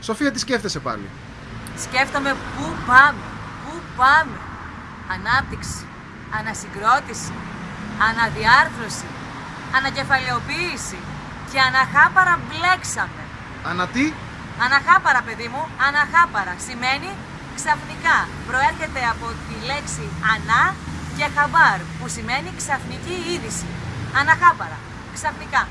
Σοφία, τι σκέφτεσαι πάλι; Σκέφτομαι πού πάμε, πού πάμε. Ανάπτυξη, ανασυγκρότηση, αναδιάρθρωση, ανακεφαλαιοποίηση και αναχάπαρα μπλέξαμε. Ανα τι; Αναχάπαρα, παιδί μου, αναχάπαρα. Σημαίνει ξαφνικά. Προέρχεται από τη λέξη ανά και χαμπάρ, που σημαίνει ξαφνική είδηση. Αναχάπαρα. Ξαφνικά.